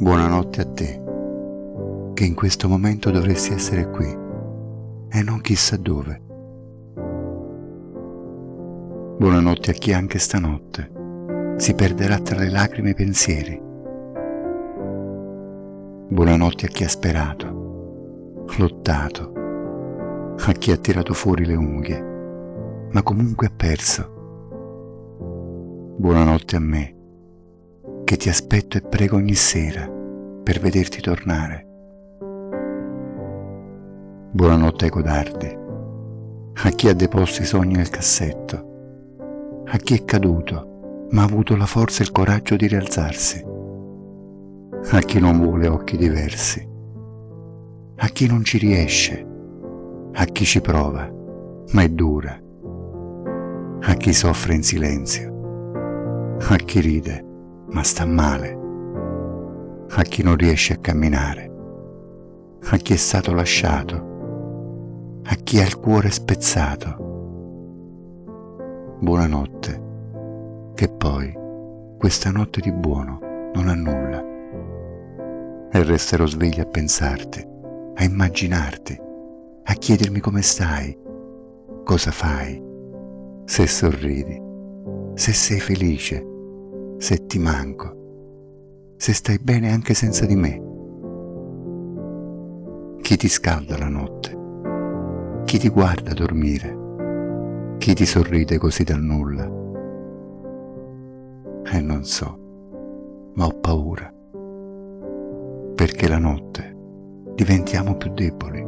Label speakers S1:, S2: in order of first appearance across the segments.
S1: Buonanotte a te, che in questo momento dovresti essere qui e non chissà dove. Buonanotte a chi anche stanotte si perderà tra le lacrime e i pensieri. Buonanotte a chi ha sperato, lottato, a chi ha tirato fuori le unghie, ma comunque ha perso. Buonanotte a me, che ti aspetto e prego ogni sera per vederti tornare. Buonanotte ai codardi, a chi ha deposto i sogni nel cassetto, a chi è caduto ma ha avuto la forza e il coraggio di rialzarsi, a chi non vuole occhi diversi, a chi non ci riesce, a chi ci prova ma è dura, a chi soffre in silenzio, a chi ride ma sta male, a chi non riesce a camminare, a chi è stato lasciato, a chi ha il cuore spezzato. Buonanotte, che poi questa notte di buono non ha nulla. E resterò sveglio a pensarti, a immaginarti, a chiedermi come stai, cosa fai, se sorridi, se sei felice, se ti manco, se stai bene anche senza di me. Chi ti scalda la notte? Chi ti guarda dormire? Chi ti sorride così dal nulla? E non so, ma ho paura, perché la notte diventiamo più deboli,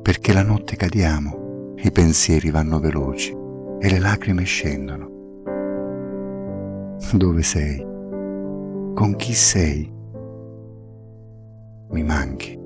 S1: perché la notte cadiamo, i pensieri vanno veloci e le lacrime scendono dove sei? Con chi sei? Mi manchi.